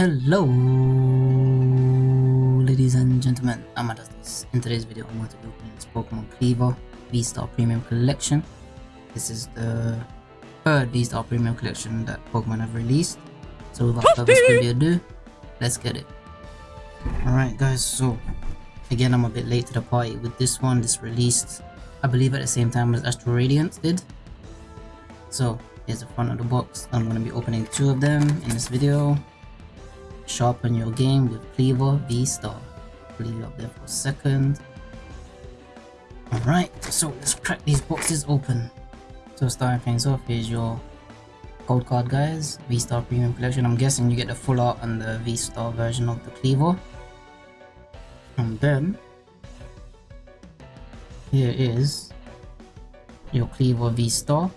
Hello, ladies and gentlemen. I'm Adastis. In today's video, I'm going to be opening this Pokemon Kleavor V-Star Premium Collection. This is the third V-Star Premium Collection that Pokemon have released. So without further ado, let's get it. Alright guys, so again I'm a bit late to the party with this one. This released, I believe at the same time as Astral Radiance did. So here's the front of the box. I'm going to be opening two of them in this video. Sharpen your game with Kleavor V-Star. Leave it up there for a second. Alright, so let's crack these boxes open. So starting things off, here's your gold card guys, V-Star Premium Collection. I'm guessing you get the full art and the V-Star version of the Kleavor. And then, here is your Kleavor V-Star.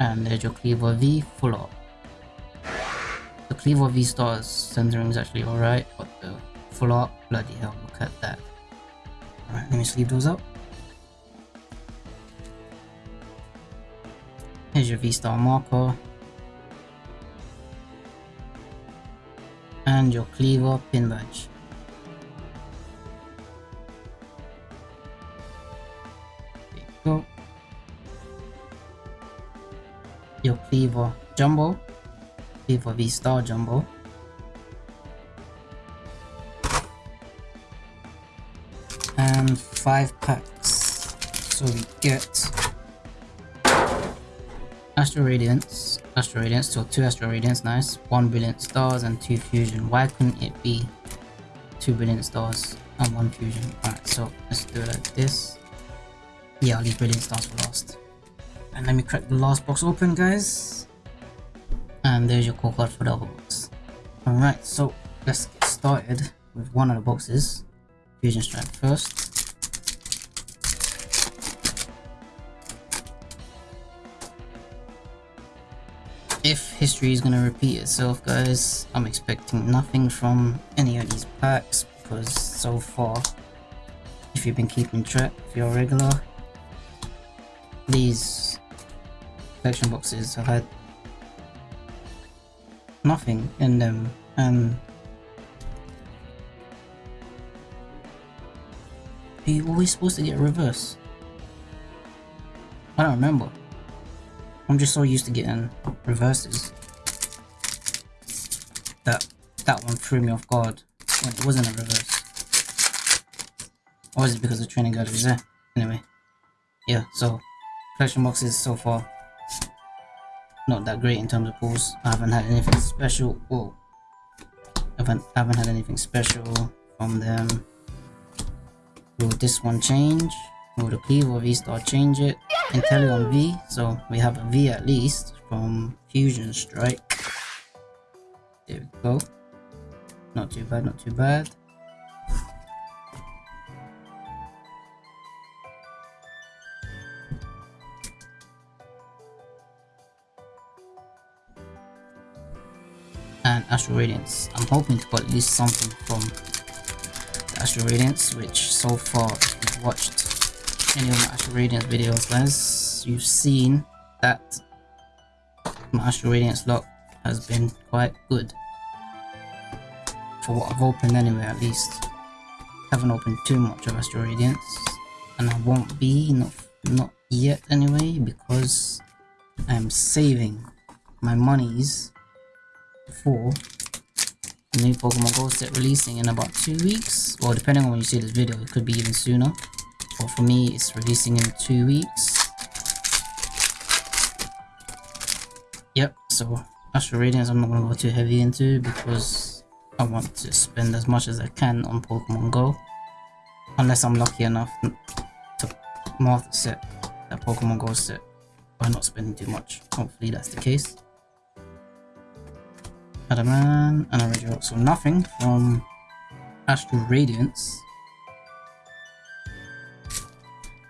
And there's your Kleavor V full art. The Kleavor V Star's centering is actually alright, but the full art, bloody hell, look at that. Alright, let me sleeve those up. Here's your V-Star marker. And your Kleavor pin badge. There you go. Your Kleavor Jumbo, Kleavor V-Star Jumbo. And five packs. So we get Astral Radiance, Astral Radiance, so two Astral Radiance, nice. One Brilliant Stars and two Fusion. Why couldn't it be two Brilliant Stars and one Fusion? Alright, so let's do it like this. Yeah, I'll leave Brilliant Stars for last. And let me crack the last box open, guys. And there's your code card for the box. Alright, so let's get started with one of the boxes. Fusion Strike first. If history is going to repeat itself, guys, I'm expecting nothing from any of these packs because so far, if you've been keeping track, if you're regular, these collection boxes have had nothing in them and you always supposed to get reverse? I don't remember. I'm just so used to getting reverses that that one threw me off guard when it wasn't a reverse. Or is it because the training guide was there? Anyway, yeah, so collection boxes so far not that great in terms of pulls. I haven't had anything special. Whoa. I haven't, I haven't had anything special from them. Will this one change? Will the Kleavor V-Star change it? Inteleon V, so we have a V at least from Fusion Strike. There we go. Not too bad, not too bad. Astral Radiance. I'm hoping to get at least something from the Astral Radiance, which so far, if you've watched any of my Astral Radiance videos, guys, you've seen that my Astral Radiance lock has been quite good. For what I've opened anyway, at least. Haven't opened too much of Astral Radiance, and I won't be, not, not yet anyway, because I'm saving my monies for new Pokemon Go set releasing in about two weeks. Well, depending on when you see this video, it could be even sooner. But for me, it's releasing in two weeks. Yep, so Astral Radiance I'm not going to go too heavy into because I want to spend as much as I can on Pokemon Go. Unless I'm lucky enough to mark the set, that Pokemon Go set, by not spending too much. Hopefully that's the case. Adaman, and a radio. So nothing from Astral Radiance.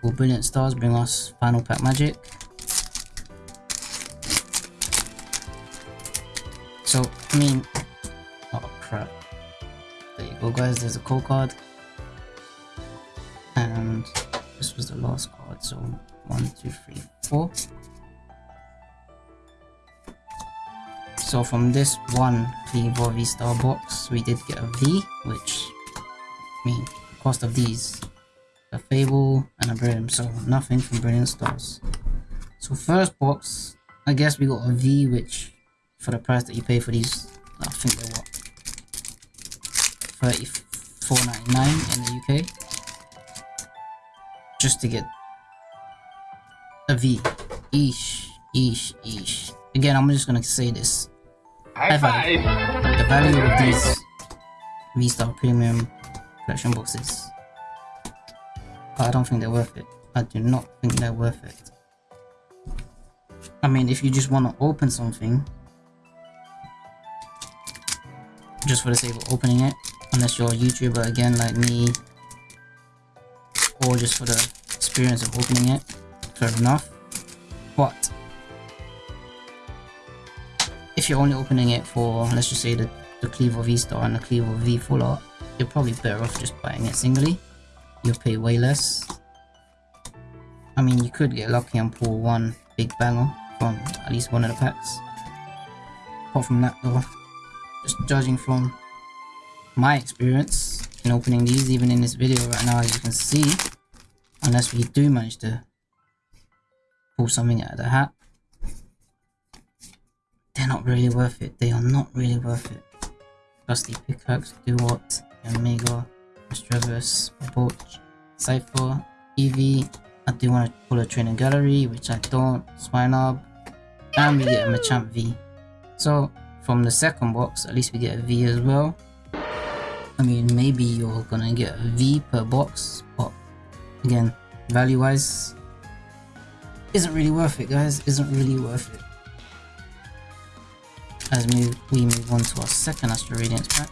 Will Brilliant Stars bring us Final Pack Magic? So, I mean, oh crap. There you go guys, there's a code card. And this was the last card, so one, two, three, four. So from this one Kleavor V-Star box, we did get a V, which, I mean, cost of these, a Fable and a Brilliant, so nothing from Brilliant Stars. So first box, I guess we got a V, which for the price that you pay for these, I think they're what, 34.99 in the UK just to get a V. Eesh, eesh, eesh. Again, I'm just gonna say this. High five! The value of these V-Star Premium collection boxes, I don't think they're worth it. I do not think they're worth it. I mean, if you just want to open something, just for the sake of opening it, unless you're a YouTuber again like me, or just for the experience of opening it, fair enough. You're only opening it for, let's just say the, the Kleavor V-Star and the Kleavor V Full Art, you're probably better off just buying it singly. You'll pay way less. I mean, you could get lucky and pull one big banger from at least one of the packs. Apart from that though, just judging from my experience in opening these, even in this video right now, as you can see, unless we do manage to pull something out of the hat, they're not really worth it. They are not really worth it. Dusty Pickaxe, Duot, Omega, Stravis, Boch, Cypher, Eevee. I do want to pull a Training Gallery, which I don't, Swinub, and we get a Machamp V. So, from the second box, at least we get a V as well. I mean, maybe you're gonna get a V per box, but again, value-wise, isn't really worth it, guys. Isn't really worth it. As we, move on to our second Astral Radiance pack.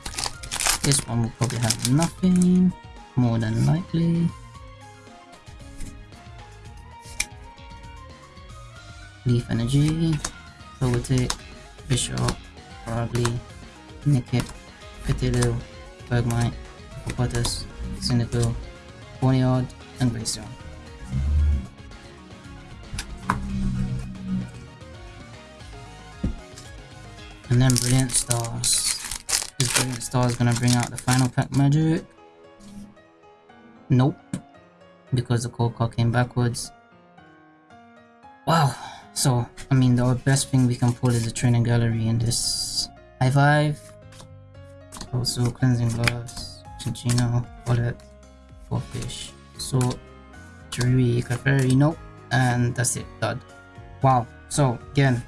This one will probably have nothing, more than likely. Leaf Energy, Poetic, Bishop, probably, Nickit, Petilil, Bergmite, Hippopotas, Cyndaquil, Ponyard, and Glaceon. And then Brilliant Stars. Is Brilliant Stars gonna bring out the final pack magic? Nope. Because the code card came backwards. Wow. So, I mean, the best thing we can pull is a training gallery in this high five. Also, cleansing gloves, Chinchino, wallet, four fish, sword, Jurui, Clefairy, nope. And that's it, dud. Wow. So, again,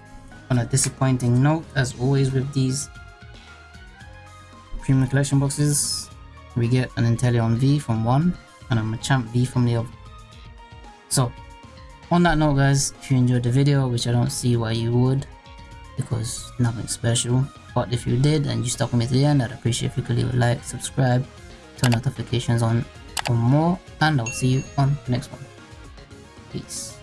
on a disappointing note, as always with these premium collection boxes, we get an Inteleon V from one and a Machamp V from the other. So, on that note guys, if you enjoyed the video, which I don't see why you would, because nothing special, but if you did and you stuck with me to the end, I'd appreciate if you could leave a like, subscribe, turn notifications on for more, and I'll see you on the next one. Peace.